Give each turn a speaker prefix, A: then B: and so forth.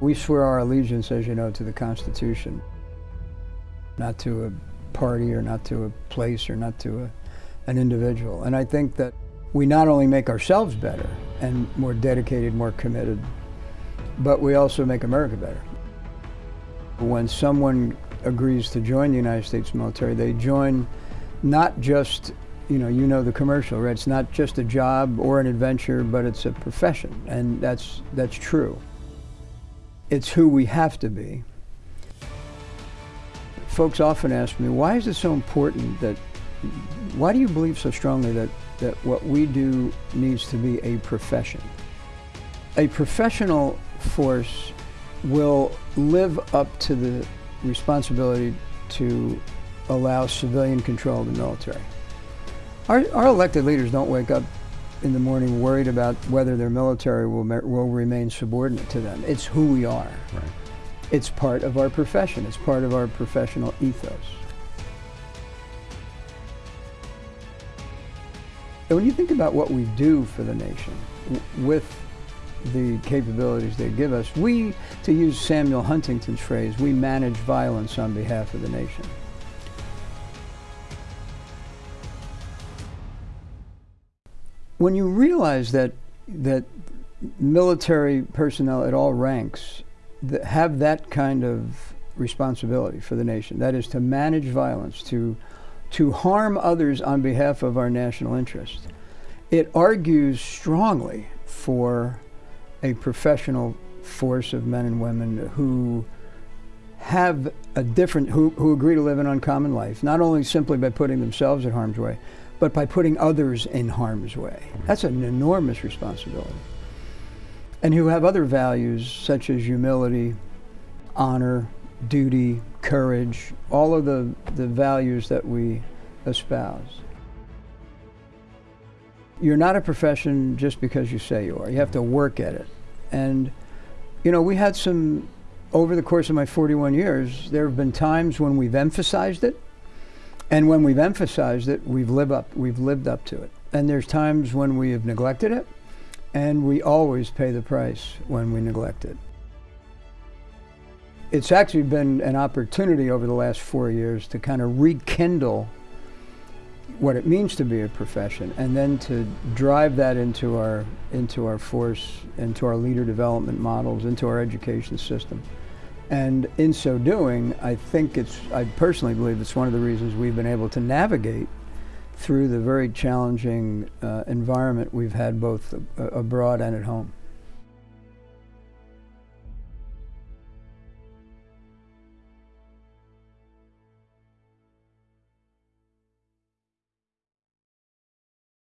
A: We swear our allegiance, as you know, to the Constitution, not to a party or not to a place or not to a, an individual. And I think that we not only make ourselves better and more dedicated, more committed, but we also make America better. When someone agrees to join the United States military, they join not just, you know, you know the commercial, right? It's not just a job or an adventure, but it's a profession, and that's, that's true. It's who we have to be. Folks often ask me, why is it so important that, why do you believe so strongly that, that what we do needs to be a profession? A professional force will live up to the responsibility to allow civilian control of the military. Our, our elected leaders don't wake up in the morning worried about whether their military will, will remain subordinate to them. It's who we are.
B: Right.
A: It's part of our profession. It's part of our professional ethos. And when you think about what we do for the nation with the capabilities they give us, we, to use Samuel Huntington's phrase, we manage violence on behalf of the nation. When you realize that, that military personnel at all ranks that have that kind of responsibility for the nation, that is to manage violence, to, to harm others on behalf of our national interest, it argues strongly for a professional force of men and women who have a different, who, who agree to live an uncommon life, not only simply by putting themselves in harm's way, but by putting others in harm's way. Mm-hmm. That's an enormous responsibility. And who have other values such as humility, honor, duty, courage, all of the, the values that we espouse. You're not a profession just because you say you are. You have to work at it. And, you know, we had some, over the course of my 41 years, there have been times when we've emphasized it. And when we've emphasized it, we've lived up, we've lived up to it. And there's times when we have neglected it. And we always pay the price when we neglect it. It's actually been an opportunity over the last four years to kind of rekindle what it means to be a profession and then to drive that into our into our force into our leader development models into our education system and in so doing i think it's i personally believe it's one of the reasons we've been able to navigate through the very challenging uh, environment we've had both uh, abroad and at home